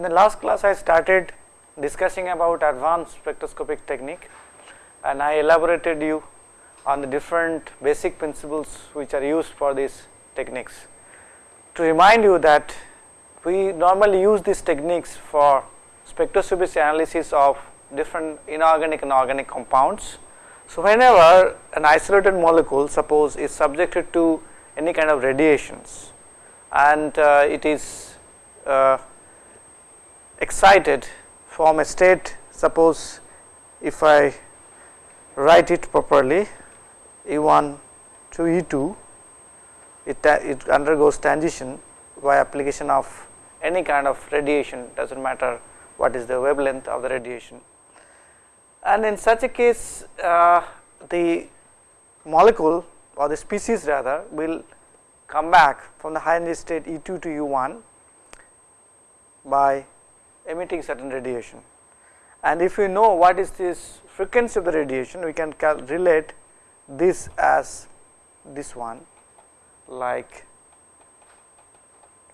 In the last class I started discussing about advanced spectroscopic technique and I elaborated you on the different basic principles which are used for these techniques. To remind you that we normally use these techniques for spectroscopic analysis of different inorganic and organic compounds. So, whenever an isolated molecule suppose is subjected to any kind of radiations and uh, it is uh, excited from a state suppose if I write it properly E1 to E2 it, it undergoes transition by application of any kind of radiation does not matter what is the wavelength of the radiation. And in such a case uh, the molecule or the species rather will come back from the high energy state E2 to U1 by emitting certain radiation. And if we know what is this frequency of the radiation, we can relate this as this one like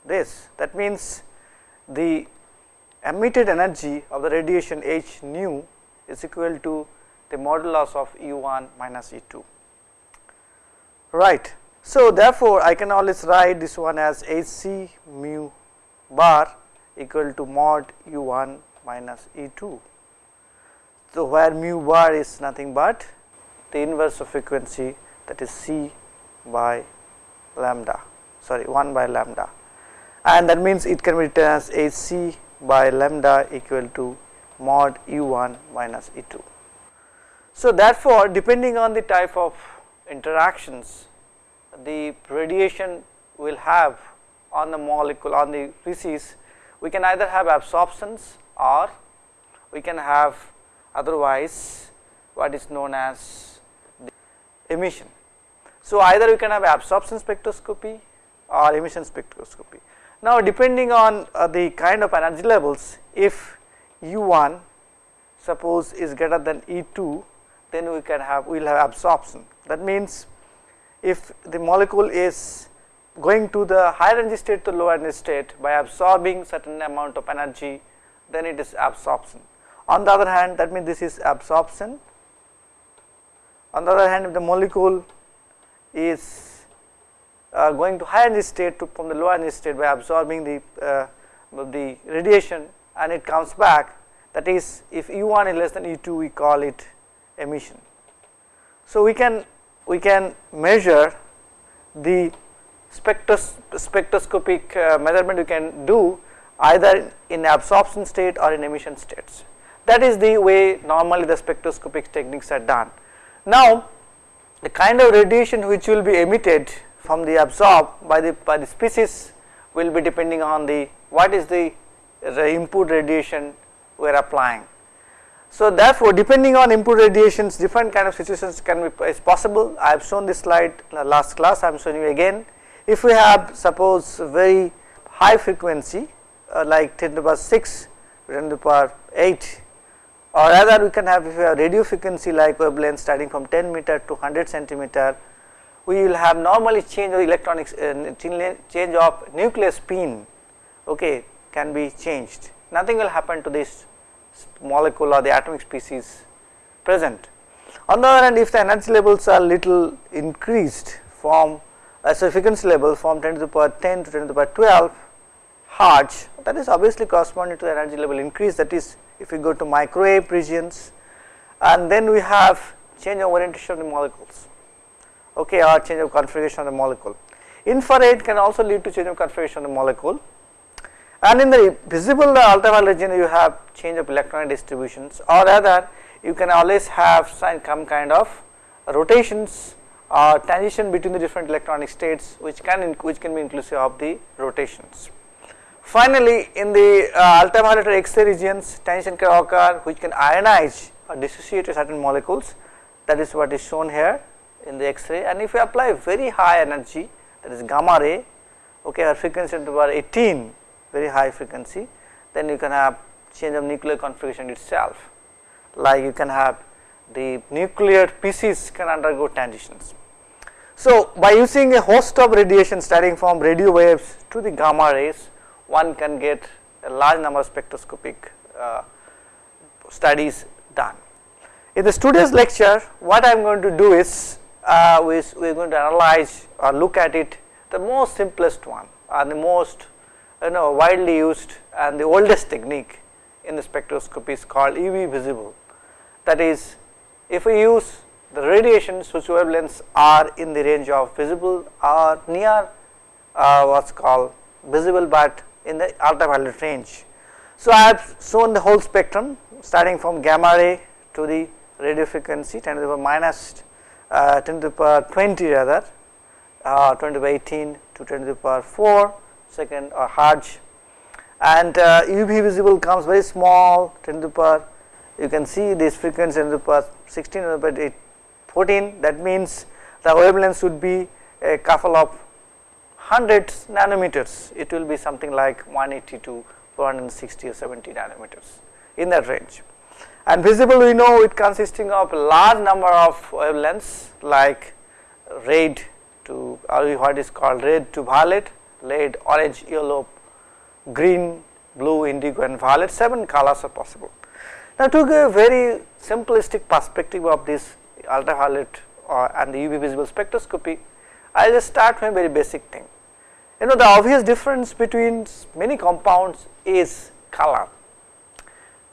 this. That means, the emitted energy of the radiation h nu is equal to the modulus of E 1 minus E 2 right. So, therefore, I can always write this one as H c mu bar equal to mod U 1 minus E 2. So, where mu bar is nothing but the inverse of frequency that is C by lambda sorry 1 by lambda and that means it can be written as H c by lambda equal to mod U 1 minus E 2. So, therefore, depending on the type of interactions the radiation will have on the molecule on the species we can either have absorptions or we can have otherwise what is known as emission. So, either we can have absorption spectroscopy or emission spectroscopy. Now, depending on uh, the kind of energy levels if U 1 suppose is greater than E 2 then we can have we will have absorption. That means, if the molecule is going to the higher energy state to lower energy state by absorbing certain amount of energy then it is absorption. On the other hand that means this is absorption. On the other hand if the molecule is uh, going to higher energy state to from the lower energy state by absorbing the uh, the radiation and it comes back that is if E 1 is less than E 2 we call it emission. So, we can we can measure the spectros spectroscopic uh, measurement you can do either in absorption state or in emission states. That is the way normally the spectroscopic techniques are done. Now, the kind of radiation which will be emitted from the absorbed by the by the species will be depending on the what is the, the input radiation we are applying. So, therefore, depending on input radiations different kind of situations can be is possible. I have shown this slide last class I am showing you again. If we have suppose very high frequency uh, like 10 to the power 6 10 to the power 8 or rather we can have if we have radio frequency like wavelength starting from 10 meter to 100 centimeter we will have normally change of electronics uh, change of nuclear spin okay can be changed nothing will happen to this molecule or the atomic species present. On the other hand if the energy levels are little increased from a frequency level from 10 to the power 10 to 10 to the power 12 hertz that is obviously corresponding to the energy level increase that is if we go to microwave regions and then we have change of orientation of the molecules okay or change of configuration of the molecule. Infrared can also lead to change of configuration of the molecule and in the visible ultraviolet region you have change of electronic distributions or rather you can always have some kind of rotations or transition between the different electronic states which can which can be inclusive of the rotations. Finally, in the uh, ultraviolet X-ray regions transition can occur which can ionize or dissociate certain molecules. That is what is shown here in the X-ray and if you apply very high energy that is gamma ray okay our frequency the power 18 very high frequency then you can have change of nuclear configuration itself. Like you can have the nuclear pieces can undergo transitions. So, by using a host of radiation starting from radio waves to the gamma rays one can get a large number of spectroscopic uh, studies done. In the today's lecture what I am going to do is uh, we, we are going to analyze or look at it the most simplest one and the most you know widely used and the oldest technique in the spectroscopy is called UV visible. That is if we use the radiations whose wavelengths are in the range of visible or near uh, what is called visible, but in the ultraviolet range. So, I have shown the whole spectrum starting from gamma ray to the radio frequency 10 to the power minus uh, 10 to the power 20 rather uh, 20 to the power 18 to 10 to the power 4 second or hertz and uh, UV visible comes very small 10 to the power you can see this frequency 10 to the power 16 to the power 14 that means the wavelength should be a couple of hundreds nanometers it will be something like 180 to 460 or 70 nanometers in that range. And visible we know it consisting of a large number of wavelengths like red to or what is called red to violet, red, orange, yellow, green, blue, indigo and violet 7 colors are possible. Now to give a very simplistic perspective of this ultraviolet uh, and the UV visible spectroscopy, I will just start from a very basic thing. You know the obvious difference between many compounds is color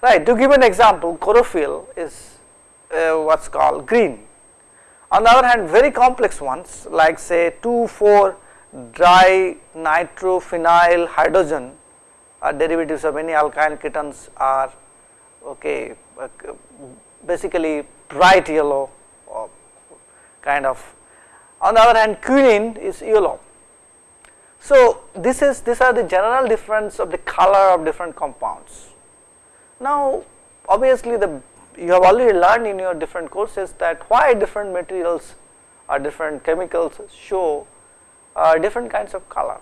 right. To give an example chlorophyll is uh, what is called green. On the other hand very complex ones like say 2 4 dry nitrophenyl hydrogen are derivatives of many alkyl ketones are okay basically bright yellow or kind of. On the other hand quinine is yellow. So, this is these are the general difference of the color of different compounds. Now, obviously the you have already learned in your different courses that why different materials or different chemicals show uh, different kinds of color.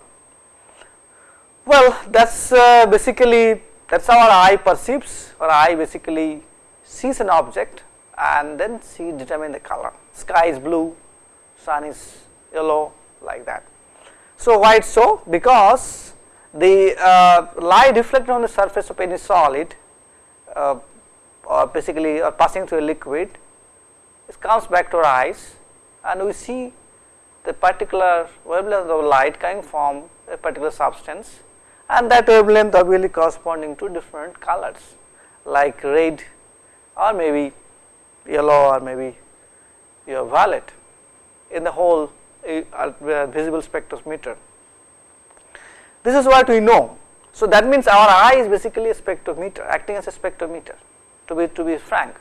Well, that is uh, basically that is how our eye perceives or eye basically sees an object and then see determine the color. Sky is blue, sun is yellow like that. So, why it so? Because the uh, light reflected on the surface of any solid uh, or basically or passing through a liquid it comes back to our eyes and we see the particular wavelength of light coming from a particular substance and that wavelength obviously corresponding to different colors like red or maybe yellow or maybe your violet in the whole uh, visible spectrometer. This is what we know so, that means our eye is basically a spectrometer acting as a spectrometer to be to be frank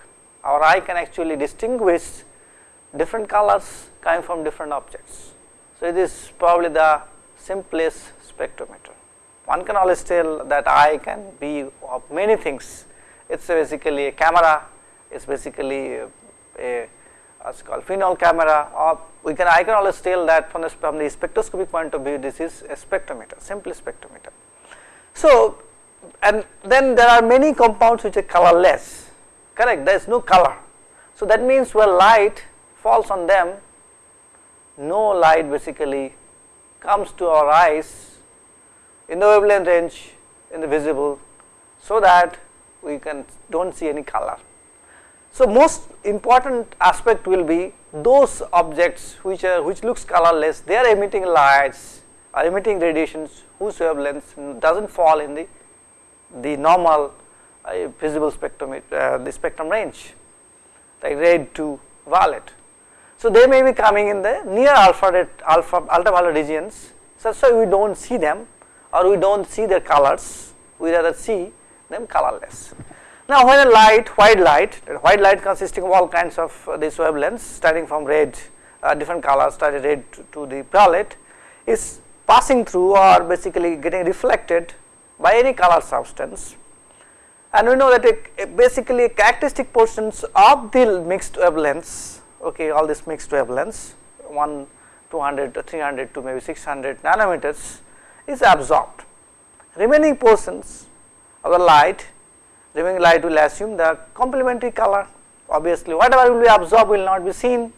our eye can actually distinguish different colors coming from different objects. So, it is probably the simplest spectrometer. One can always tell that eye can be of many things it is basically a camera it is basically a, a what's called pinhole camera or we can I can always tell that from the, from the spectroscopic point of view this is a spectrometer simple spectrometer. So, and then there are many compounds which are colorless correct there is no color. So, that means when light falls on them no light basically comes to our eyes in the wavelength range in the visible so that we can do not see any color. So, most important aspect will be those objects which are which looks colorless they are emitting lights are emitting radiations whose wavelength does not fall in the the normal uh, visible spectrum uh, the spectrum range like red to violet. So, they may be coming in the near alpha alpha ultraviolet regions so, so we do not see them or we do not see their colors we rather see them colorless. Now, when a light white light white light consisting of all kinds of uh, these wavelengths starting from red uh, different colors starting red to, to the violet is passing through or basically getting reflected by any color substance and we know that it, basically characteristic portions of the mixed wavelengths okay all these mixed wavelengths 1 200 to 300 to maybe 600 nanometers is absorbed remaining portions of the light remaining light will assume the complementary color obviously whatever will be absorbed will not be seen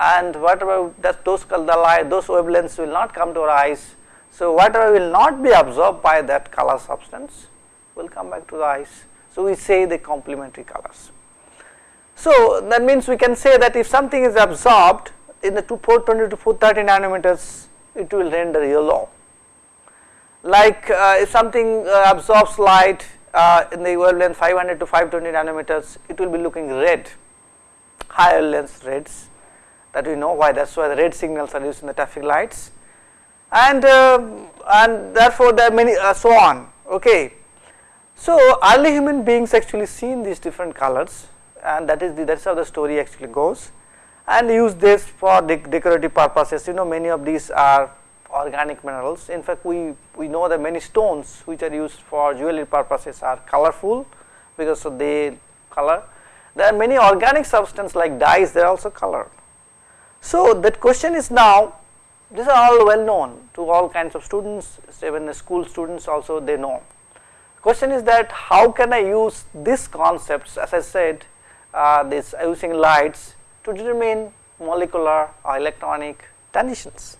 and whatever that those color light those wavelengths will not come to our eyes. So, whatever will not be absorbed by that color substance will come back to the eyes. So, we say the complementary colors. So, that means we can say that if something is absorbed in the 420 to 430 nanometers it will render yellow. Like uh, if something uh, absorbs light uh, in the wavelength 500 to 520 nanometers it will be looking red. Higher length reds that we know why that is why the red signals are used in the traffic lights. And uh, and therefore there are many uh, so on okay. So early human beings actually seen these different colors and that is the that's how the story actually goes. And use this for de decorative purposes. You know many of these are organic minerals. In fact we we know that many stones which are used for jewelry purposes are colorful because of the color. There are many organic substances like dyes they are also colored. So that question is now these are all well known to all kinds of students even the school students also they know. Question is that how can I use these concepts as I said uh, this using lights to determine molecular or electronic transitions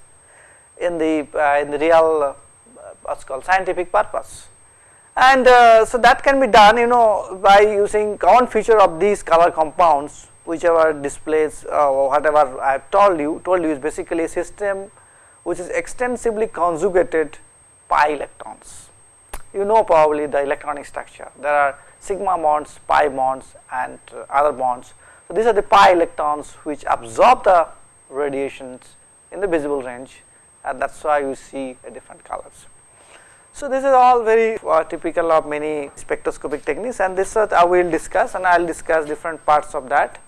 in the uh, in the real uh, what's called scientific purpose. And uh, so that can be done you know by using common feature of these color compounds whichever displays uh, whatever I have told you told you is basically a system which is extensively conjugated pi electrons. You know probably the electronic structure. There are sigma bonds, pi bonds and other bonds. So, these are the pi electrons which absorb the radiations in the visible range and that is why you see different colors. So, this is all very uh, typical of many spectroscopic techniques. And this uh, I will discuss and I will discuss different parts of that.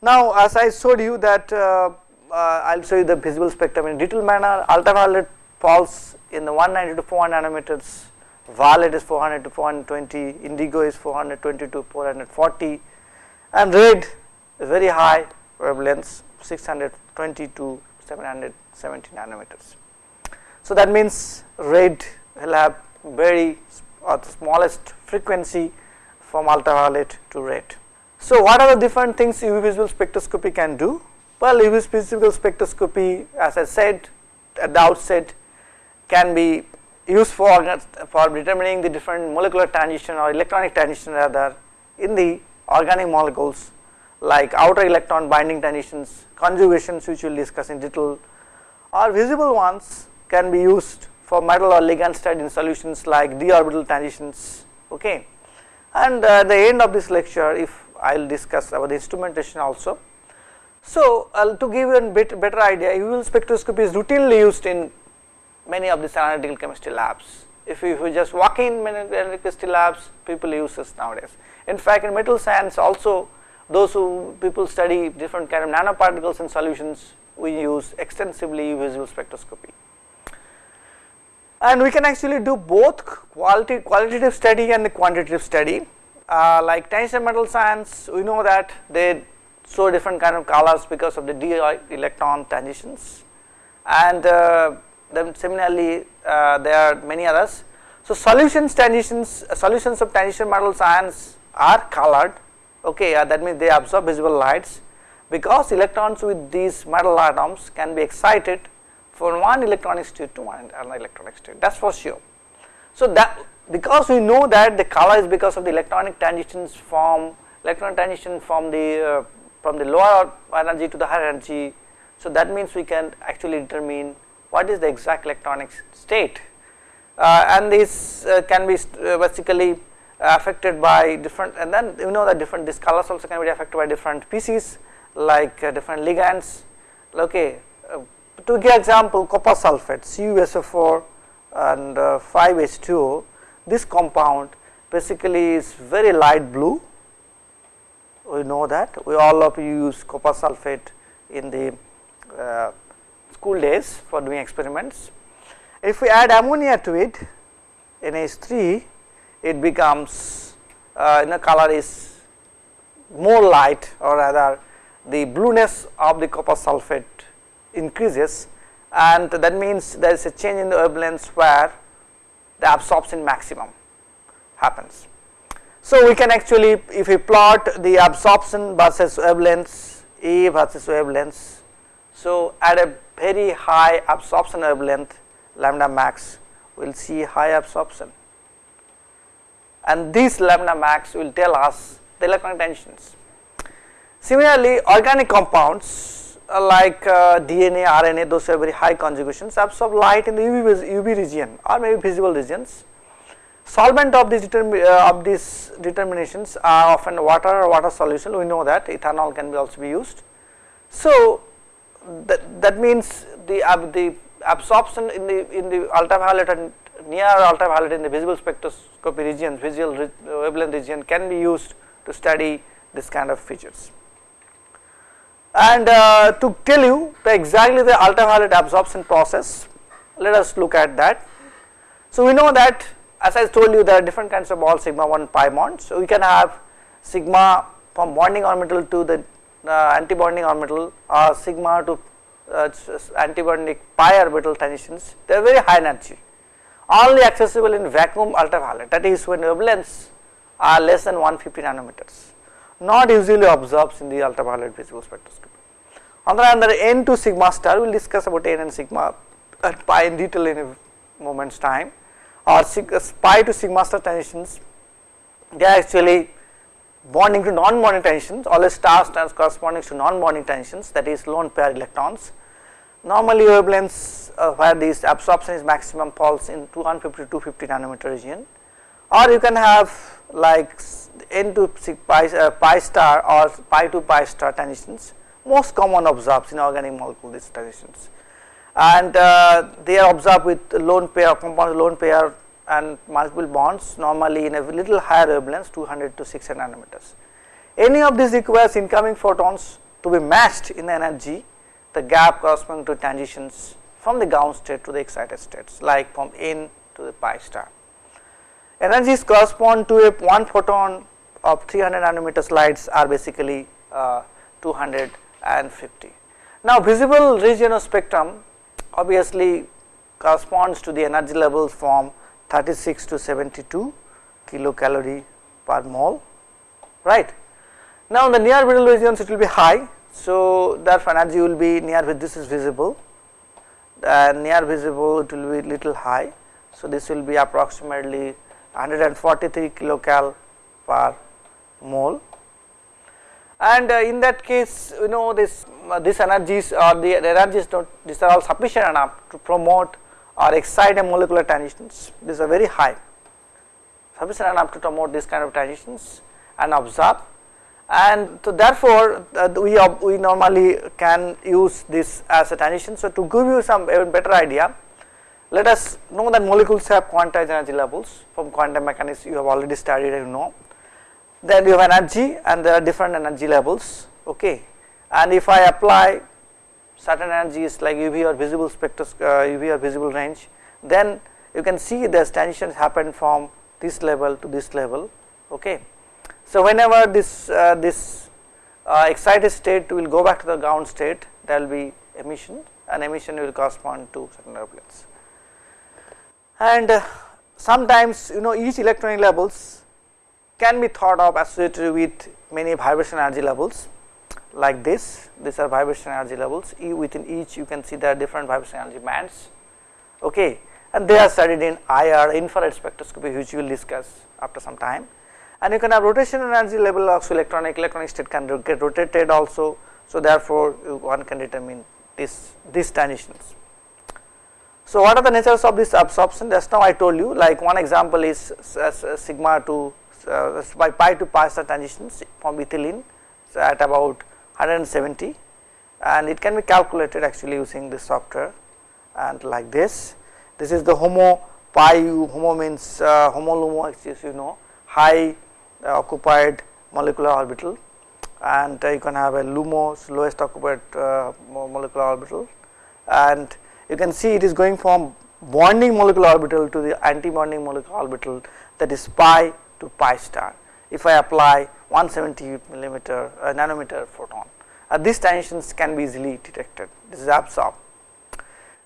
Now, as I showed you that uh, I will show you the visible spectrum in detailed manner. Ultraviolet falls in the 190 to 400 nanometers. Violet is 400 to 420, indigo is 420 to 440 and red is very high wavelengths 620 to 770 nanometers. So, that means red will have very or the smallest frequency from ultraviolet to red. So, what are the different things UV visible spectroscopy can do? Well, UV visible spectroscopy as I said at the outset can be used for, for determining the different molecular transition or electronic transition rather in the organic molecules like outer electron binding transitions, conjugations which we will discuss in detail or visible ones can be used for metal or ligand study in solutions like d orbital transitions okay. And uh, at the end of this lecture if I will discuss about the instrumentation also. So, uh, to give you a bit better idea UV spectroscopy is routinely used in many of these analytical chemistry labs. If you, if you just walk in many analytical chemistry labs, people use this nowadays. In fact, in metal science also, those who people study different kind of nanoparticles in solutions, we use extensively visible spectroscopy. And we can actually do both quality qualitative study and the quantitative study. Uh, like tensor metal science, we know that they show different kind of colors because of the d electron transitions and uh, then similarly uh, there are many others. So, solutions transitions solutions of transition metal ions are colored okay uh, that means they absorb visible lights because electrons with these metal atoms can be excited from one electronic state to another electronic state that is for sure. So, that because we know that the color is because of the electronic transitions from electron transition from the uh, from the lower energy to the higher energy. So, that means we can actually determine what is the exact electronic state uh, and this uh, can be uh, basically affected by different and then you know that different these colors also can be affected by different species like uh, different ligands. Okay uh, to give example copper sulfate CuSO4 and 5H2O this compound basically is very light blue. We know that. We all of you use copper sulfate in the uh, school days for doing experiments. If we add ammonia to it NH3 it becomes uh, the color is more light or rather the blueness of the copper sulfate increases and that means there is a change in the wavelengths where the absorption maximum happens. So, we can actually if we plot the absorption versus wavelengths A versus wavelengths. So, at a very high absorption wavelength lambda max we will see high absorption and these lambda max will tell us the electronic tensions. Similarly, organic compounds uh, like uh, DNA, RNA those have very high conjugations absorb light in the UV, UV region or maybe visible regions. Solvent of these, uh, of these determinations are often water or water solution we know that ethanol can be also be used. So, that, that means the, the absorption in the in the ultraviolet and near ultraviolet in the visible spectroscopy region visual wavelength region can be used to study this kind of features. And uh, to tell you the exactly the ultraviolet absorption process, let us look at that. So, we know that as I told you there are different kinds of ball sigma 1 pi bonds. So, we can have sigma from bonding orbital to the uh, anti-bonding orbital or sigma to uh, antibonding pi orbital transitions they are very high energy only accessible in vacuum ultraviolet that is when wavelengths are less than 150 nanometers not usually observed in the ultraviolet visible spectroscopy. On the other hand, n to sigma star we will discuss about n and sigma pi in detail in a moment's time or uh, pi to sigma star transitions they are actually bonding to non-bonding transitions always star stars stands corresponding to non-bonding transitions that is lone pair electrons. Normally wavelengths uh, where this absorption is maximum falls in 250 to 250 nanometer region. Or you can have like n to pi, uh, pi star or pi to pi star transitions. Most common observed in organic molecule these transitions. And uh, they are observed with lone pair compound lone pair and multiple bonds normally in a little higher wavelengths 200 to 600 nanometers. Any of these requires incoming photons to be matched in energy the gap corresponding to transitions from the ground state to the excited states like from n to the pi star. Energies correspond to a one photon of 300 nanometers lights are basically uh, 250. Now, visible region of spectrum obviously corresponds to the energy levels from 36 to 72 kilocalorie per mole right. Now, in the near visible regions it will be high. So, therefore, energy will be near this is visible. Near visible it will be little high. So, this will be approximately 143 kilocal per mole. And uh, in that case you know this uh, these energies or the, the energies not these are all sufficient enough to promote or excite a molecular transitions. These are very high. Sufficient enough to promote this kind of transitions and observe and so therefore uh, we we normally can use this as a transition so to give you some better idea let us know that molecules have quantized energy levels from quantum mechanics you have already studied and you know. Then you have energy and there are different energy levels okay and if I apply certain energies like UV or visible spectros uh, UV or visible range then you can see the transitions happen from this level to this level okay. So whenever this uh, this uh, excited state will go back to the ground state there will be emission and emission will correspond to certain wavelengths and uh, sometimes you know each electronic levels can be thought of associated with many vibration energy levels like this. These are vibration energy levels. E within each you can see there are different vibration energy bands. Okay. And they are studied in IR infrared spectroscopy which we will discuss after some time and you can have rotation energy level also electronic electronic state can get rotated also. So therefore one can determine this these transitions. So, what are the natures of this absorption? Just now I told you like one example is sigma to uh, by pi to pi star transitions from ethylene so at about 170 and it can be calculated actually using this software and like this. This is the homo pi u homo means uh, homo lumo actually you know high occupied molecular orbital and uh, you can have a lumos lowest occupied uh, molecular orbital and you can see it is going from bonding molecular orbital to the anti-bonding molecular orbital that is pi to pi star. If I apply 170 millimeter uh, nanometer photon, uh, these transitions can be easily detected. This is absorbed.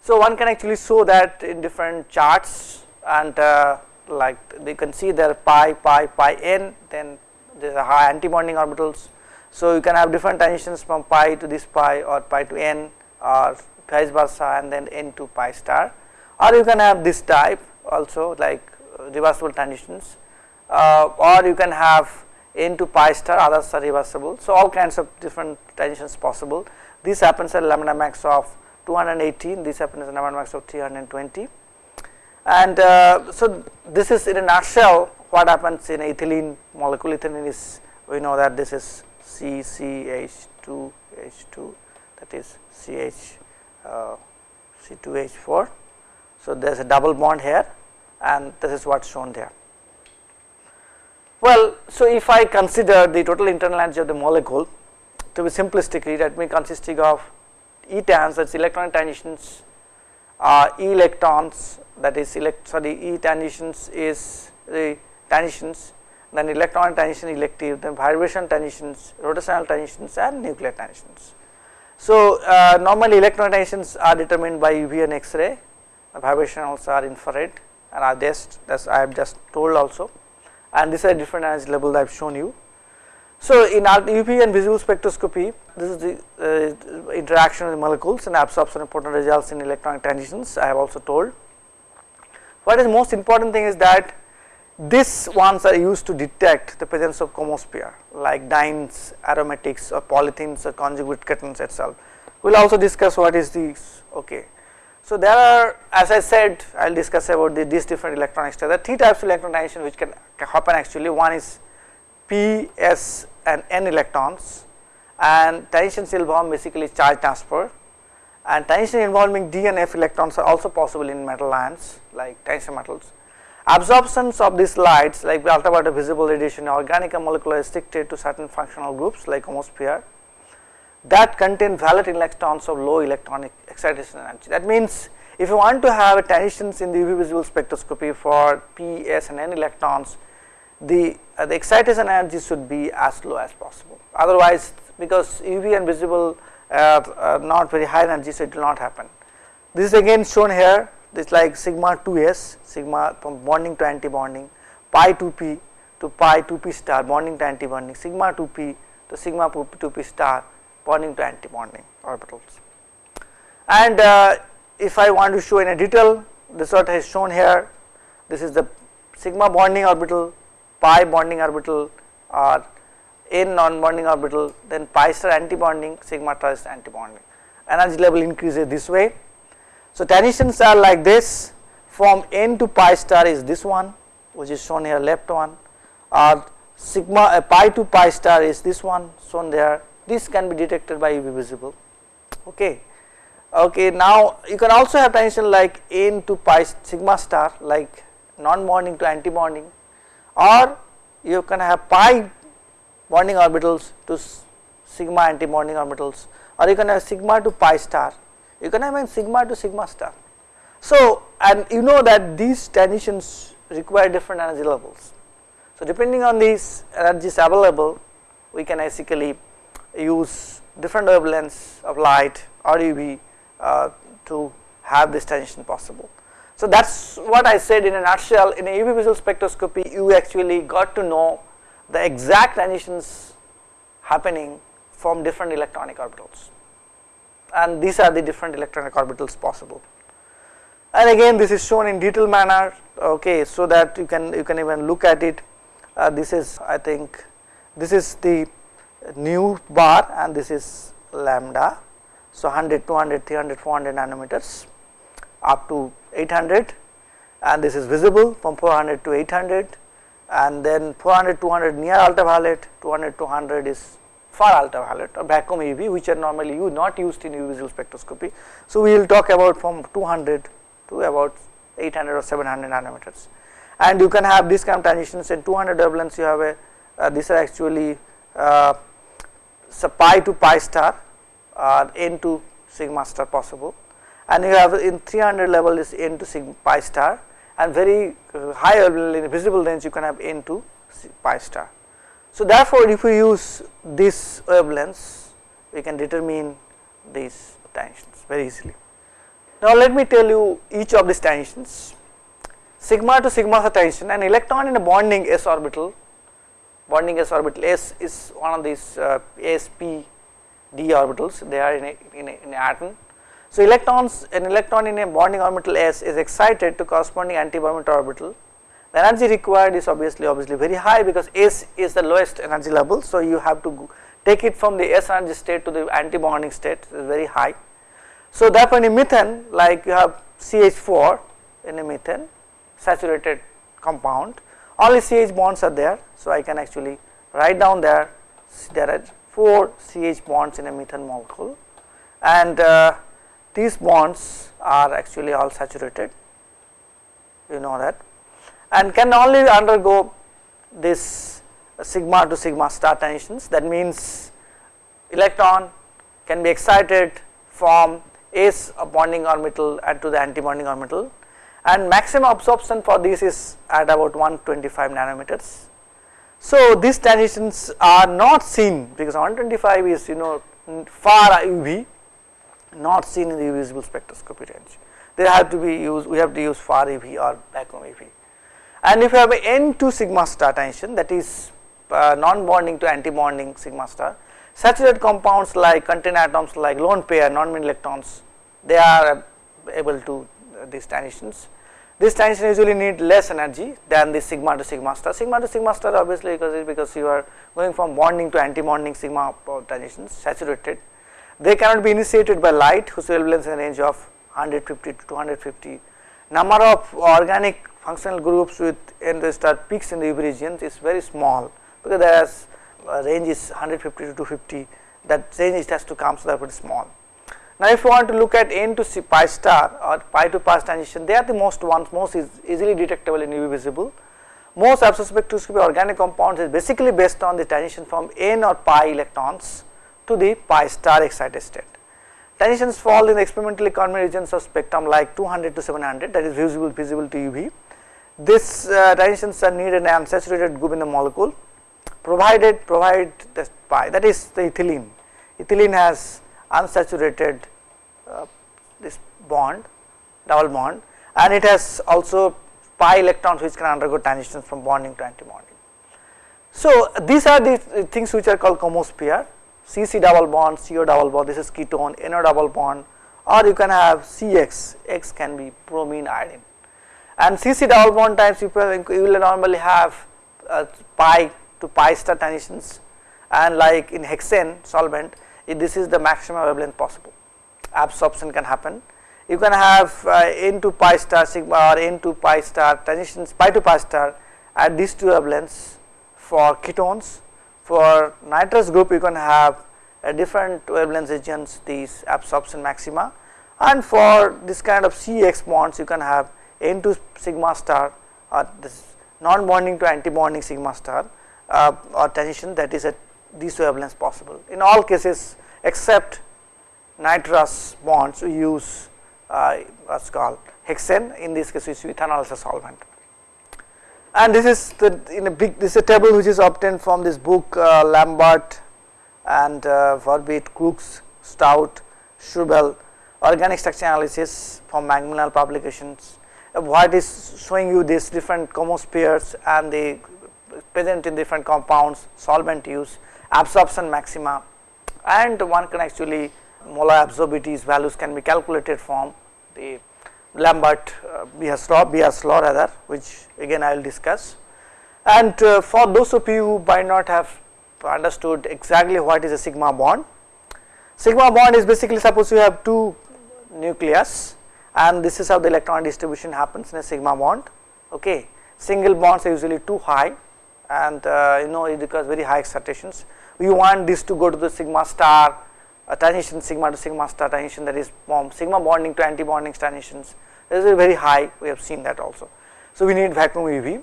So one can actually show that in different charts and uh, like you can see there pi, pi, pi n, then there are high anti-bonding orbitals. So you can have different transitions from pi to this pi or pi to n or vice versa and then n to pi star or you can have this type also like uh, reversible transitions uh, or you can have n to pi star others are reversible. So, all kinds of different transitions possible. This happens at lambda max of 218, this happens at lambda max of 320 and uh, so this is in a nutshell what happens in ethylene molecule ethylene is we know that this is CCH2 H2 that is CH uh, C2H4. So, there is a double bond here and this is what is shown there. Well, so if I consider the total internal energy of the molecule to be simplistically that means consisting of etans that is electron transitions uh, e electrons that is elect sorry e transitions is the transitions then electron transition elective then vibration transitions rotational transitions and nuclear transitions. So, uh, normally electron transitions are determined by UV and X-ray vibration also are infrared and are just as I have just told also and these are different energy level that I have shown you. So, in UV and visible spectroscopy this is the uh, interaction of the molecules and absorption important results in electronic transitions I have also told. What is most important thing is that these ones are used to detect the presence of chromophore like dienes, aromatics or polyenes or conjugate ketones itself. We will also discuss what is this okay. So, there are as I said I will discuss about the, these different electronic. There are three types of transition which can, happen actually one is p, s and n electrons and transitions involve basically charge transfer and transition involving d and f electrons are also possible in metal ions like transition metals. Absorptions of these lights like ultraviolet visible radiation organic and molecular restricted to certain functional groups like chromophore that contain valid electrons of low electronic excitation energy. That means, if you want to have a transitions in the UV visible spectroscopy for p, s and n electrons, the, uh, the excitation energy should be as low as possible. Otherwise, because UV and visible not very high energy, so it will not happen. This is again shown here, this is like sigma 2s, sigma from bonding to anti bonding, pi 2p to pi 2p star bonding to anti bonding, sigma 2p to sigma 2p star bonding to anti-bonding orbitals. And uh, if I want to show in a detail this what is shown here this is the sigma bonding orbital pi bonding orbital or n non-bonding orbital then pi star anti-bonding sigma star is anti-bonding. Energy level increases this way. So, transitions are like this. From n to pi star is this one which is shown here left one. Or sigma uh, pi to pi star is this one shown there. This can be detected by UV visible. Okay. Okay now you can also have transition like n to pi sigma star like non bonding to anti bonding or you can have pi bonding orbitals to sigma anti bonding orbitals or you can have sigma to pi star. You can have sigma to sigma star. So and you know that these transitions require different energy levels. So depending on these energies available we can basically use different wavelengths of light or UV uh, to have this transition possible. So, that is what I said in a nutshell. In a UV visual spectroscopy you actually got to know the exact transitions happening from different electronic orbitals and these are the different electronic orbitals possible. And again this is shown in detailed manner okay so that you can you can even look at it uh, this is I think this is the new bar and this is lambda. So, 100, 200, 300, 400 nanometers up to 800 and this is visible from 400 to 800 and then 400 200 near ultraviolet 200 200 is far ultraviolet. Or vacuum UV which are normally you not used in UV visual spectroscopy. So, we will talk about from 200 to about 800 or 700 nanometers. And you can have this kind of transitions in 200 wavelengths you have a uh, these are actually uh, so pi to pi star or n to sigma star possible. And you have in 300 level is n to sigma pi star and very uh, high in visible range you can have n to pi star. So, therefore, if we use this wavelengths we can determine these tensions very easily. Now, let me tell you each of these tensions sigma to sigma is a tension an electron in a bonding s orbital bonding s orbital s is one of these uh, sp d orbitals they are in a, in a, in a atom. So, electrons an electron in a bonding orbital s is excited to corresponding anti orbital the energy required is obviously obviously very high because S is the lowest energy level. So, you have to take it from the S energy state to the anti-bonding state is very high. So, therefore, in methane like you have CH4 in a methane saturated compound only CH bonds are there. So, I can actually write down there there are 4 CH bonds in a methane molecule and uh, these bonds are actually all saturated you know that and can only undergo this sigma to sigma star transitions that means electron can be excited from S bonding orbital and to the anti bonding orbital and maximum absorption for this is at about 125 nanometers. So, these transitions are not seen because 125 is you know far UV not seen in the visible spectroscopy range. They have to be used we have to use far UV or vacuum UV. And if you have a N2 sigma star transition that is uh, non bonding to anti bonding sigma star saturated compounds like contain atoms like lone pair non mean electrons they are able to uh, these transitions. This transition usually need less energy than the sigma to sigma star. Sigma to sigma star obviously because because you are going from bonding to anti bonding sigma transitions saturated. They cannot be initiated by light whose wavelength is in range of 150 to 250. Number of organic functional groups with n to star peaks in the UV regions is very small because there is uh, range is 150 to 250 that range has to come so that is small. Now, if you want to look at n to pi star or pi to pi transition they are the most ones most is easily detectable in UV visible. Most absorption spectroscopy organic compounds is basically based on the transition from n or pi electrons to the pi star excited state. Transitions fall in experimentally convenient regions of spectrum like 200 to 700 that is visible visible to UV. This uh, transitions are needed an unsaturated group in the molecule provided provide the pi that is the ethylene. Ethylene has unsaturated uh, this bond double bond and it has also pi electrons which can undergo transitions from bonding to anti bonding. So, these are the things which are called chromophore CC double bond, CO double bond, this is ketone, NO double bond or you can have CX, X can be bromine iodine. And CC double bond times you will normally have uh, pi to pi star transitions and like in hexane solvent this is the maximum wavelength possible absorption can happen. You can have uh, n to pi star sigma or n to pi star transitions pi to pi star at these two wavelengths for ketones for nitrous group you can have a different wavelength regions these absorption maxima. And for this kind of CX bonds you can have N to sigma star or this non bonding to anti bonding sigma star uh, or transition that is at these wavelengths possible. In all cases except nitrous bonds we use uh, what's called hexane. In this case we use ethanol as a solvent and this is the in a big this is a table which is obtained from this book uh, Lambert and uh, Cooks, Stout, Shurvell organic structure analysis from Macmillan publications. Uh, what is showing you these different chromophores and the present in different compounds solvent use absorption maxima and one can actually molar absorbities values can be calculated from the Lambert uh, Beer's law, Beer's law rather which again I will discuss. And uh, for those of you who might not have understood exactly what is a sigma bond, sigma bond is basically suppose you have two nucleus and this is how the electron distribution happens in a sigma bond okay. Single bonds are usually too high and uh, you know it requires very high excitations. We want this to go to the sigma star a transition sigma to sigma star transition that is sigma bonding to anti bonding transitions this is very high we have seen that also. So, we need vacuum UV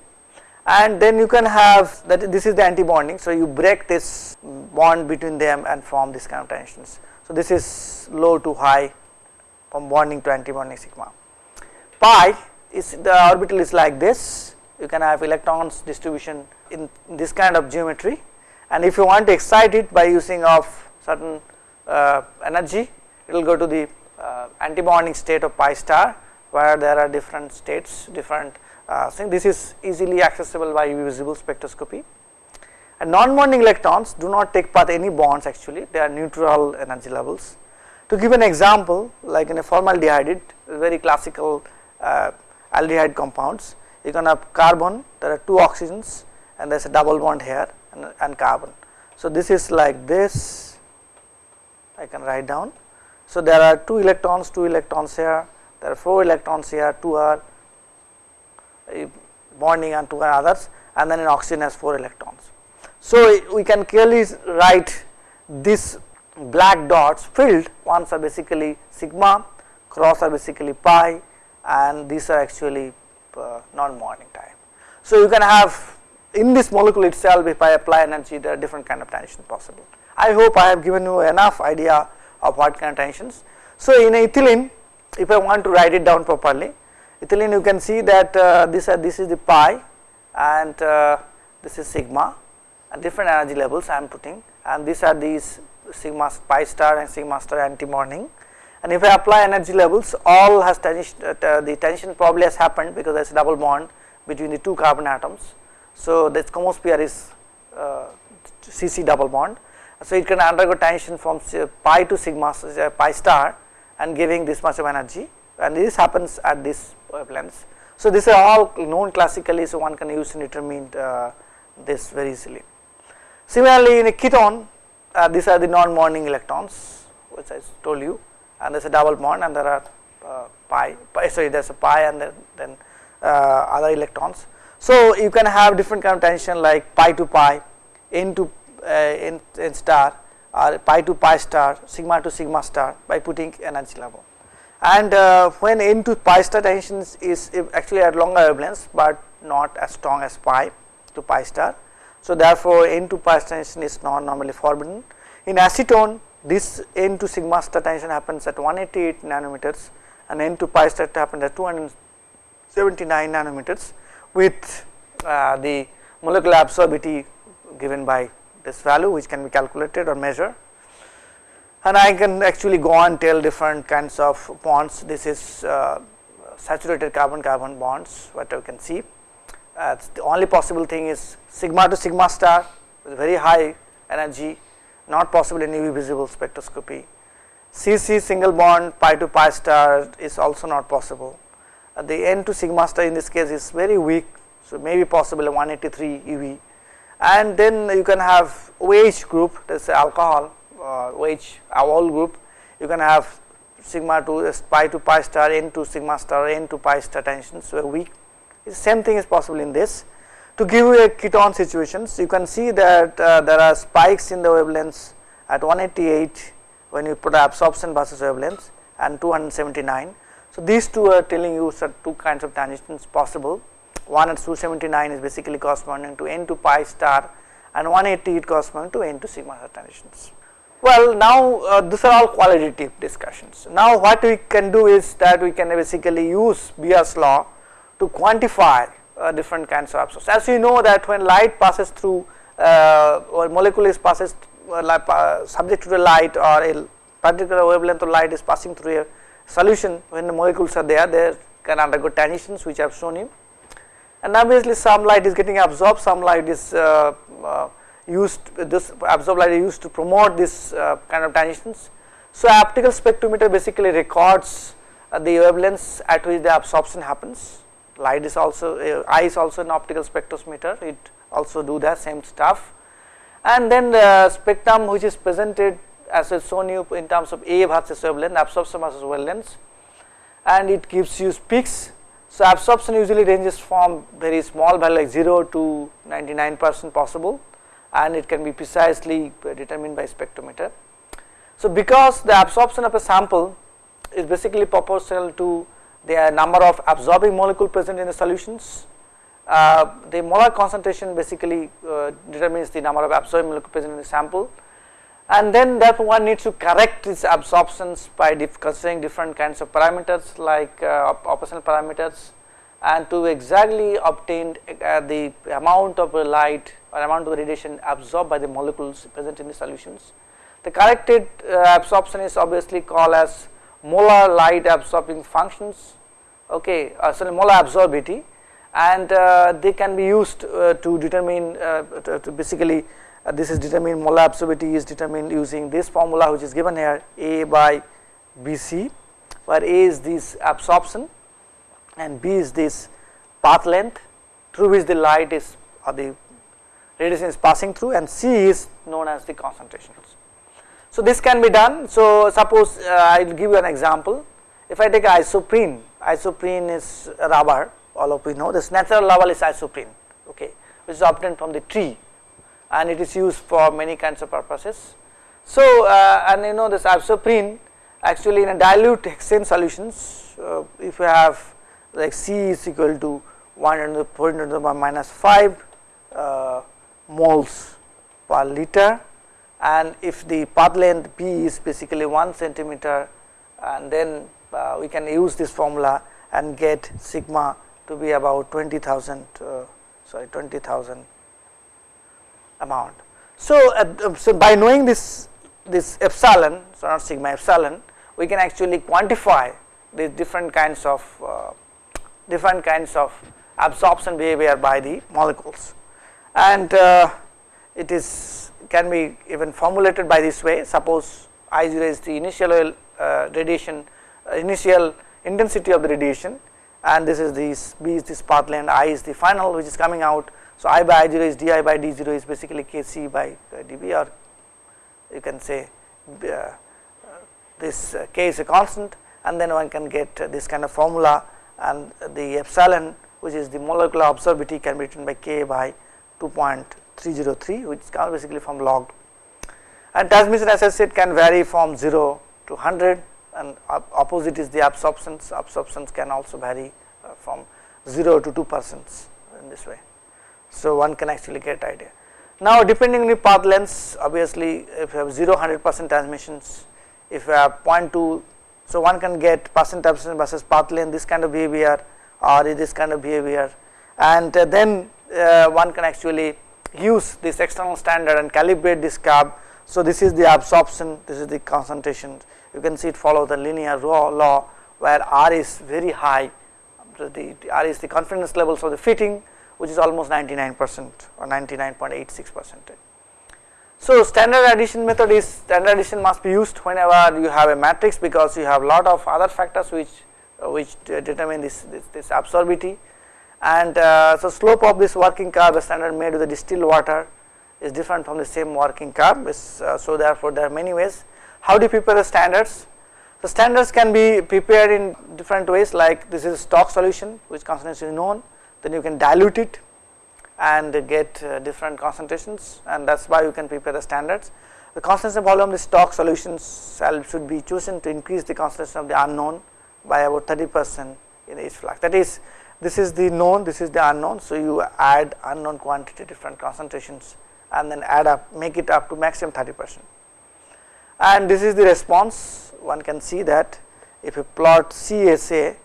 and then you can have that this is the anti bonding. So, you break this bond between them and form this kind of transitions. So, this is low to high from bonding to anti bonding sigma. Pi is the orbital is like this you can have electrons distribution in this kind of geometry and if you want to excite it by using of certain energy. It will go to the uh, antibonding state of pi star where there are different states different uh, this is easily accessible by visible spectroscopy. And non-bonding electrons do not take part any bonds actually. They are neutral energy levels. To give an example like in a formaldehyde very classical uh, aldehyde compounds you can have carbon there are two oxygens and there is a double bond here and, and carbon. So, this is like this I can write down. So, there are 2 electrons 2 electrons here there are 4 electrons here 2 are uh, bonding and 2 are others and then an oxygen has 4 electrons. So, we can clearly write this black dots filled ones are basically sigma cross are basically pi and these are actually uh, non-bonding type. So, you can have in this molecule itself if I apply energy there are different kind of tension possible. I hope I have given you enough idea of what kind of tensions. So, in ethylene if I want to write it down properly ethylene you can see that uh, this, uh, this is the pi and uh, this is sigma and different energy levels I am putting and these are these sigma pi star and sigma star anti-bonding and if I apply energy levels all has tension, uh, the tension probably has happened because there is a double bond between the two carbon atoms. So, the Esquimaux is uh, CC double bond. So, it can undergo tension from pi to sigma uh, pi star and giving this much of energy and this happens at this wavelengths. So, these are all known classically, so one can use determine uh, this very easily. Similarly, in a ketone uh, these are the non-bonding electrons which I told you and there is a double bond and there are uh, pi, pi, sorry there is a pi and then, then uh, other electrons. So, you can have different kind of tension like pi to pi, n to n, n star or pi to pi star, sigma to sigma star by putting energy level. And uh, when n to pi star tension is actually at longer wavelengths, but not as strong as pi to pi star so, therefore, N to pi star tension is not normally forbidden. In acetone this N to sigma star tension happens at 188 nanometers and N to pi star happens at 279 nanometers with uh, the molecular absorbity given by this value which can be calculated or measured. And I can actually go on tell different kinds of bonds. This is uh, saturated carbon carbon bonds what you can see uh, the only possible thing is sigma to sigma star with very high energy not possible in UV visible spectroscopy. CC single bond pi to pi star is also not possible. Uh, the N to sigma star in this case is very weak, so maybe possible 183 UV and then you can have OH group that is alcohol uh, OH all group you can have sigma to pi to pi star N to sigma star N to pi star tensions so weak same thing is possible in this. To give you a ketone situations, you can see that uh, there are spikes in the wavelengths at 188 when you put absorption versus wavelengths and 279. So, these two are telling you two kinds of tangents possible. One at 279 is basically corresponding to n to pi star and 180 it corresponding to n to sigma star tangents. Well, now uh, these are all qualitative discussions. Now, what we can do is that we can basically use Beer's law to quantify uh, different kinds of absorption. As you know that when light passes through uh, or molecule is passes uh, subject to the light or a particular wavelength of light is passing through a solution when the molecules are there they can undergo transitions which I have shown you and obviously some light is getting absorbed some light is uh, uh, used this absorbed light is used to promote this uh, kind of transitions. So, optical spectrometer basically records the wavelengths at which the absorption happens light is also uh, eye is also an optical spectrometer it also do the same stuff and then the spectrum which is presented as I shown you in terms of A versus wavelength absorption versus wavelengths and it gives you peaks. So, absorption usually ranges from very small value like 0 to 99 percent possible and it can be precisely determined by spectrometer. So, because the absorption of a sample is basically proportional to the number of absorbing molecule present in the solutions. Uh, the molar concentration basically uh, determines the number of absorbing molecule present in the sample and then that one needs to correct its absorptions by considering different kinds of parameters like uh, operational parameters and to exactly obtain uh, the amount of light or amount of radiation absorbed by the molecules present in the solutions. The corrected uh, absorption is obviously called as molar light absorbing functions okay uh, sorry molar absorbity and uh, they can be used uh, to determine uh, to, to, basically uh, this is determined molar absorbability is determined using this formula which is given here A by BC where A is this absorption and B is this path length through which the light is or the radiation is passing through and C is known as the concentration. So, this can be done. So, suppose uh, I will give you an example. If I take isoprene, isoprene is rubber all of we know this natural level is isoprene okay, which is obtained from the tree and it is used for many kinds of purposes. So, uh, and you know this isoprene actually in a dilute hexane solutions uh, if you have like C is equal to 1 into the 4 into the minus 5 uh, moles per liter and if the path length B is basically 1 centimeter and then uh, we can use this formula and get sigma to be about 20,000 uh, sorry 20,000 amount. So, uh, so by knowing this this epsilon so not sigma epsilon we can actually quantify these different kinds of uh, different kinds of absorption behavior by the molecules and uh, it is can be even formulated by this way suppose I0 is the initial uh, radiation uh, initial intensity of the radiation and this is this B is this path length I is the final which is coming out. So, I by I0 is di by d0 is basically Kc by dB or you can say uh, this uh, k is a constant and then one can get this kind of formula and the epsilon which is the molecular absorbability can be written by k by 2.303 which is basically from log and transmission as I said can vary from 0 to 100 and opposite is the absorptions absorptions can also vary uh, from 0 to 2 percent in this way. So, one can actually get idea. Now, depending on the path lengths obviously if you have 0 100 percent transmissions if you have 0.2 so one can get percent transmission versus path length this kind of behavior or this kind of behavior and uh, then uh, one can actually use this external standard and calibrate this curve. So, this is the absorption this is the concentration you can see it follow the linear law where R is very high the, the R is the confidence levels of the fitting which is almost 99 percent or 99.86 percent. So, standard addition method is standard addition must be used whenever you have a matrix because you have lot of other factors which uh, which determine this this, this absorbability and uh, so slope of this working curve a standard made with the distilled water is different from the same working curve is, uh, so therefore there are many ways. How do you prepare the standards? The standards can be prepared in different ways like this is stock solution which concentration is known then you can dilute it and get uh, different concentrations and that is why you can prepare the standards. The concentration volume the stock solutions should be chosen to increase the concentration of the unknown by about 30 percent in each flux that is this is the known this is the unknown. So, you add unknown quantity different concentrations and then add up make it up to maximum 30 percent and this is the response one can see that if you plot CSA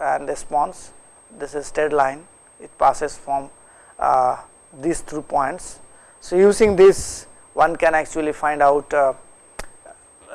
and response this is straight line it passes from uh, these two points. So, using this one can actually find out uh,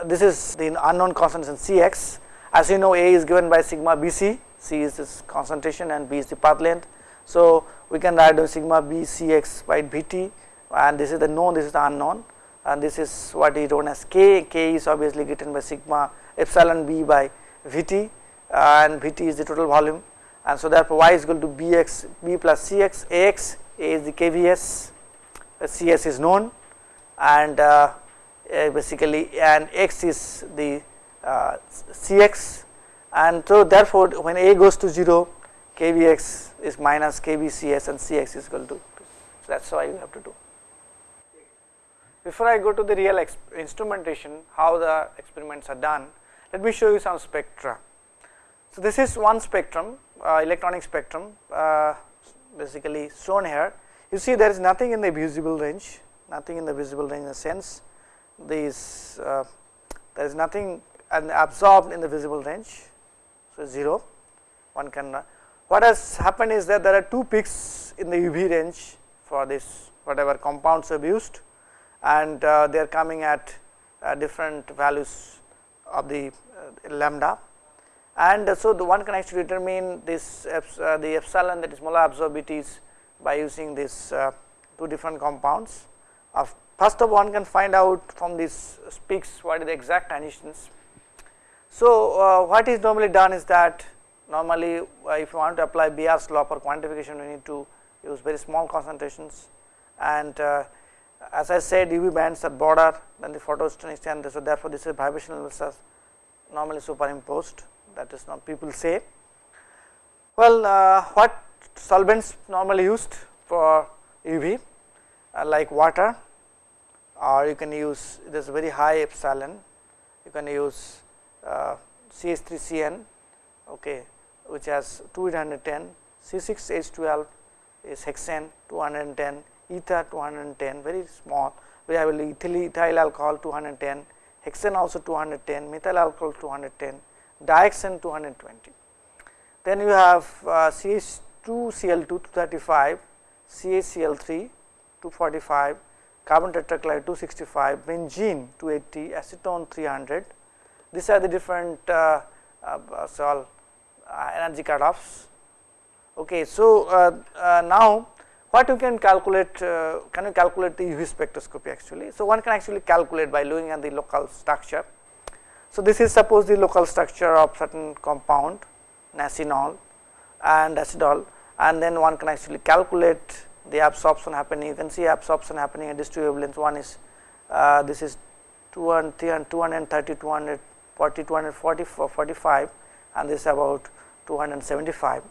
this is the unknown concentration Cx as you know A is given by sigma Bc, C is this concentration and B is the path length. So, we can write down sigma Bcx by Bt and this is the known this is the unknown and this is what is known as K, K is obviously given by sigma epsilon B by Vt and Vt is the total volume and so therefore y is equal to bx b plus cx ax a is the kvs. Cs is known. And uh, basically and x is the uh, cx. And so therefore when a goes to 0 kvx is minus kvcs and cx is equal to so that is why you have to do. Before I go to the real instrumentation how the experiments are done let me show you some spectra. So, this is one spectrum. uh, electronic spectrum uh, basically shown here. You see there is nothing in the visible range, nothing in the visible range in the sense these uh, there is nothing absorbed in the visible range. So, 0 one can what has happened is that there are two peaks in the UV range for this whatever compounds have used and uh, they are coming at uh, different values of the uh, lambda and so the one can actually determine this uh, the epsilon that is molar absorbities by using these uh, two different compounds. First of all one can find out from these peaks are the exact transitions. So, uh, what is normally done is that normally uh, if you want to apply Beer's law for quantification you need to use very small concentrations and uh, as I said UV bands are broader than the photostatics and so therefore, this is vibrational normally superimposed that is not people say. Well, uh, what solvents normally used for UV uh, like water or you can use this very high epsilon you can use uh, CH3CN okay, which has 210 C6H12 is hexane 210 ether 210 very small we have ethyl, ethyl alcohol 210 hexane also 210 methyl alcohol 210 dioxane 220 then you have uh, CH2Cl2 235 CHCl3 245 carbon tetrachloride 265 benzene 280 acetone 300 these are the different uh, uh, so uh, energy cutoffs okay so uh, uh, now what you can calculate uh, can you calculate the UV spectroscopy actually. So, one can actually calculate by looking at the local structure. So, this is suppose the local structure of certain compound nasinol and acidol and then one can actually calculate the absorption happening you can see absorption happening at these two wavelengths one is uh, this is 200 230 240 240 45 and this is about 275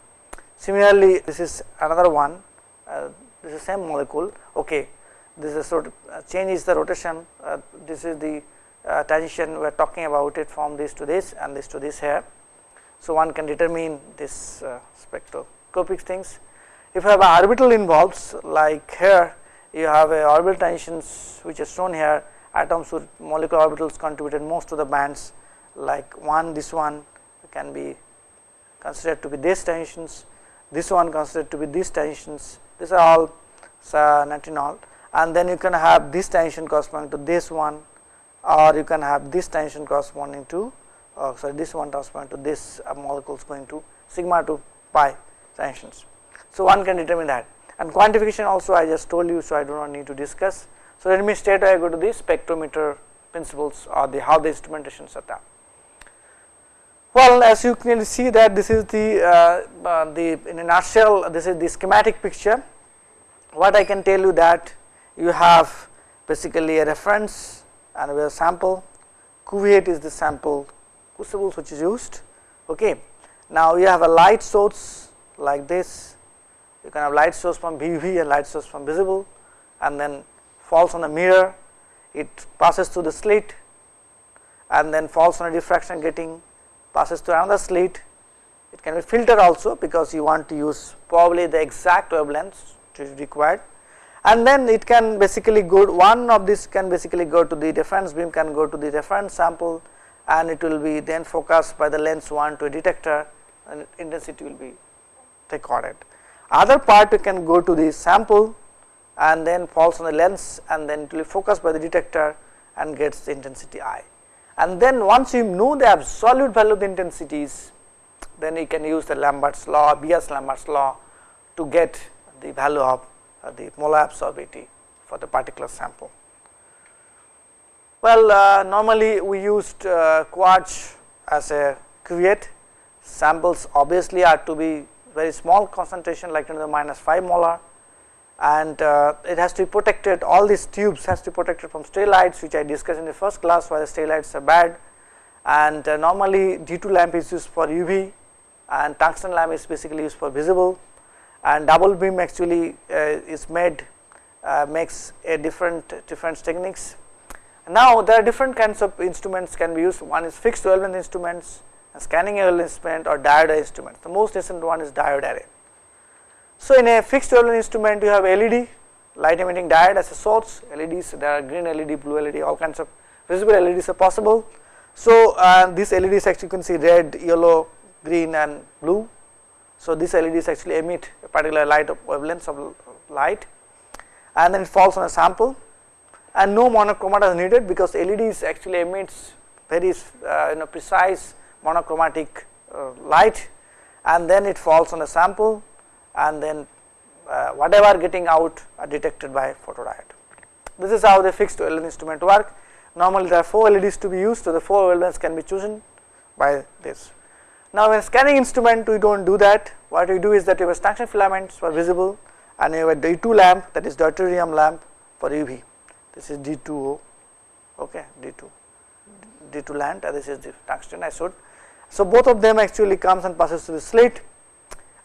similarly this is another one uh, this is same molecule. Okay this is sort of uh, change is the rotation uh, this is the uh, transition we are talking about it from this to this and this to this here. So one can determine this uh, spectroscopic things. If you have orbital involves like here you have a orbital transitions which is shown here. Atoms with molecular orbitals contributed most to the bands like one this one can be considered to be these transitions this one considered to be these transitions these are all natinol and then you can have this tension corresponding to this one or you can have this tension corresponding to uh, sorry this one corresponding to this uh, molecules going to sigma to pi tensions. So, one can determine that and quantification also I just told you. So, I do not need to discuss. So, let me straight I go to the spectrometer principles or the how the instrumentation are done. Well, as you can see that this is the uh, uh, the in a nutshell this is the schematic picture. What I can tell you that you have basically a reference and we have sample. Cuvette is the sample crucibles which is used. Okay. Now you have a light source like this. You can have light source from UV and light source from visible, and then falls on a mirror. It passes through the slit, and then falls on a diffraction grating passes through another slit. It can be filtered also because you want to use probably the exact wavelengths which is required and then it can basically go one of this can basically go to the reference beam can go to the reference sample and it will be then focused by the lens 1 to a detector and intensity will be recorded. Other part you can go to the sample and then falls on the lens and then it will be focused by the detector and gets the intensity I and then once you know the absolute value of the intensities then you can use the Lambert's law Beer's Lambert's law to get the value of the molar absorptivity for the particular sample. Well, uh, normally we used uh, quartz as a cuvette samples obviously are to be very small concentration like 10 to the minus 5 molar. And uh, it has to be protected. All these tubes has to be protected from stray lights which I discussed in the first class why the stray lights are bad. And uh, normally D2 lamp is used for UV and tungsten lamp is basically used for visible and double beam actually uh, is made uh, makes a different different techniques. Now there are different kinds of instruments can be used one is fixed wavelength instruments scanning wavelength instrument or diode instrument. the most recent one is diode array so, in a fixed wavelength instrument you have LED light emitting diode as a source LEDs there are green LED, blue LED all kinds of visible LEDs are possible. So, uh, these LEDs actually you can see red, yellow, green and blue. So, these LEDs actually emit a particular light of wavelengths of light and then it falls on a sample and no monochromator is needed because LEDs actually emits very uh, you know precise monochromatic uh, light and then it falls on a sample and then uh, whatever getting out are detected by photodiode. This is how the fixed wavelength instrument work. Normally there are 4 LEDs to be used, so the 4 wavelengths can be chosen by this. Now, in scanning instrument we do not do that. What we do is that you have tungsten filaments for visible and you have a D2 lamp that is deuterium lamp for UV this is D2O okay D2 D2 lamp and this is the tungsten isode. So, both of them actually comes and passes through the slit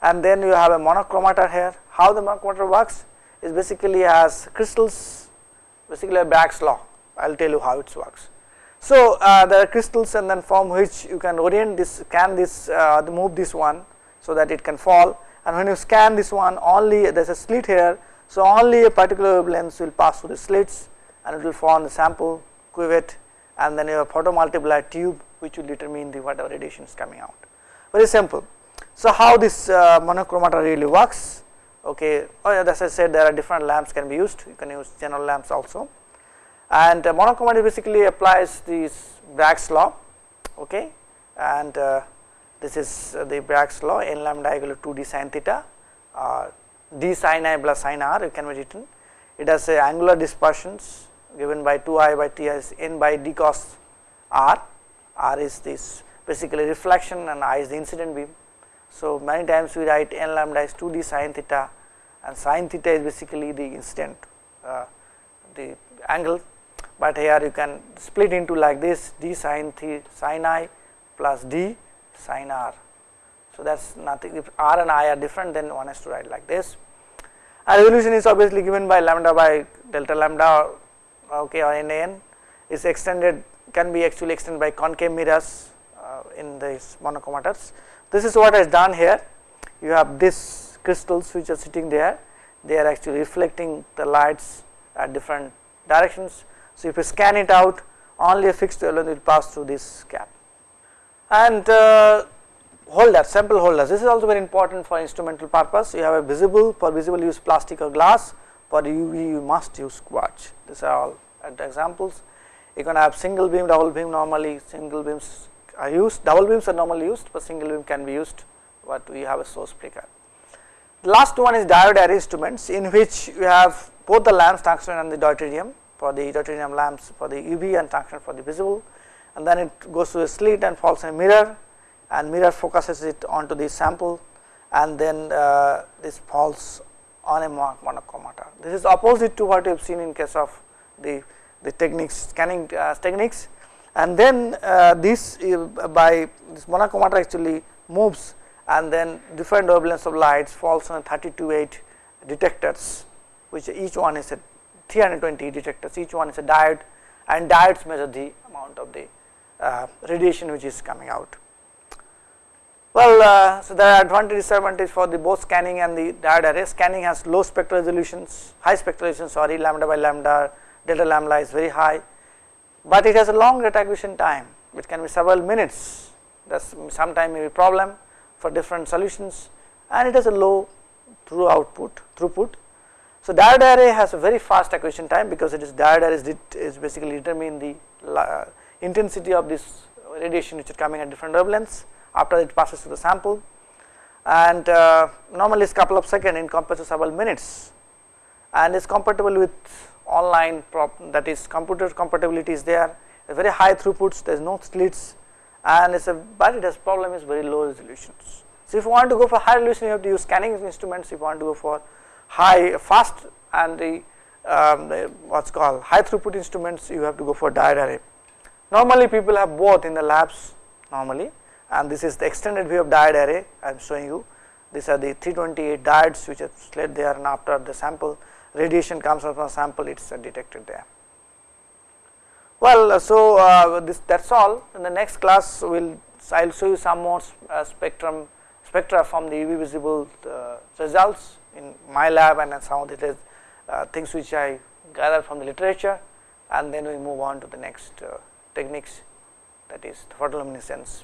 and then you have a monochromator here. How the monochromator works is basically as crystals basically a Bragg's law. I will tell you how it works. So, uh, there are crystals and then from which you can orient this scan this uh, move this one so that it can fall. And when you scan this one only there is a slit here. So, only a particular wavelength will pass through the slits and it will form the sample cuvette. And then you have photomultiplier tube which will determine the whatever radiation is coming out. Very simple. So, how this uh, monochromator really works. Okay. Oh, as I said there are different lamps can be used. You can use general lamps also and uh, monochromatic basically applies this Bragg's law okay? And uh, this is uh, the Bragg's law n lambda equal to 2 d sin theta or d sin i plus sin r it can be written. It has a angular dispersions given by 2 i by t as n by d cos r. R is this basically reflection and i is the incident beam. So, many times we write n lambda is 2 d sin theta and sin theta is basically the incident uh, the angle but here you can split into like this d sin th sin i plus d sin r. So, that is nothing if r and i are different then one has to write like this. And resolution is obviously given by lambda by delta lambda okay or nan is extended can be actually extended by concave mirrors uh, in these monochromators. This is what is done here. You have this crystals which are sitting there. They are actually reflecting the lights at different directions so, if you scan it out only a fixed element will pass through this gap. And uh, holder sample holders this is also very important for instrumental purpose. You have a visible for visible use plastic or glass for UV you must use quartz these are all examples. You can have single beam double beam normally single beams are used. Double beams are normally used but single beam can be used but we have a source breaker. The last one is diode array instruments in which you have both the lamps tungsten and the deuterium for the deuterium lamps for the UV and tungsten for the visible and then it goes to a slit and falls in a mirror and mirror focuses it onto the sample and then uh, this falls on a monochromator. This is opposite to what you have seen in case of the, the techniques scanning uh, techniques and then uh, this uh, by this monochromator actually moves and then different wavelengths of lights falls on 32 8 detectors which each one is a 320 detectors each one is a diode and diodes measure the amount of the uh, radiation which is coming out. Well, uh, so are advantage disadvantage for the both scanning and the diode array. Scanning has low spectral resolutions, high spectral resolution sorry lambda by lambda, delta lambda is very high, but it has a long acquisition time which can be several minutes that sometime may be problem for different solutions and it has a low through output throughput so, diode array has a very fast acquisition time because it is diode array is, is basically determine the uh, intensity of this radiation which is coming at different wavelengths after it passes through the sample. And uh, normally it is couple of second in compared to several minutes. And is compatible with online that is computer compatibility is there. Very high throughputs there is no slits. And it's a but it has problem is very low resolutions. So, if you want to go for high resolution you have to use scanning instruments. If you want to go for high fast and the, um, the what's called high throughput instruments you have to go for diode array. Normally people have both in the labs normally and this is the extended view of diode array I am showing you these are the 328 diodes which are laid there and after the sample radiation comes out from the sample it is detected there. Well, uh, so uh, this that is all in the next class we will I will show you some more uh, spectrum spectra from the UV visible uh, results in my lab and some of the uh, things which I gathered from the literature and then we move on to the next uh, techniques that is photoluminescence